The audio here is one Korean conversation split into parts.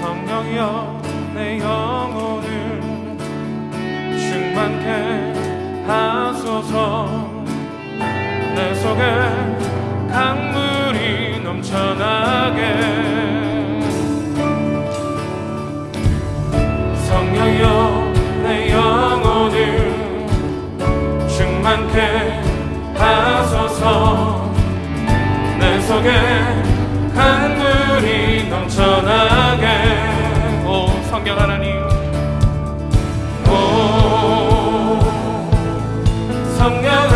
성령이여 내 영혼을 충만케 하소서. 내 속에 속에 하소서. 내 속에 강물이 넘쳐나게. 오 성령 하나님. 오 성령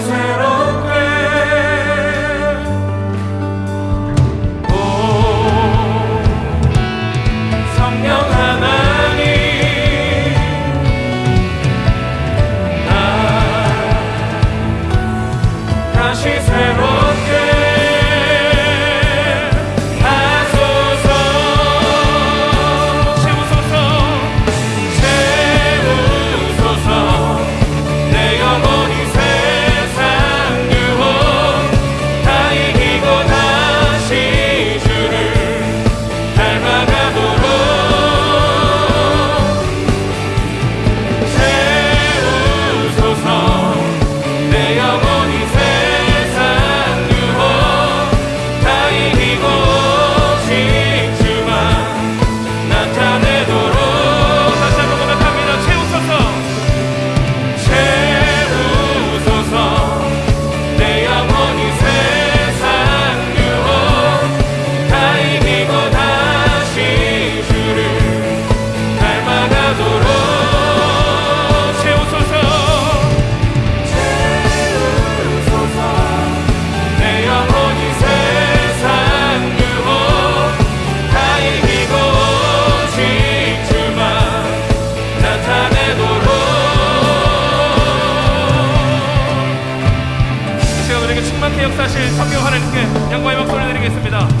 새롭게 역사하실 성령 하나님께 영광의 박수를 드리겠습니다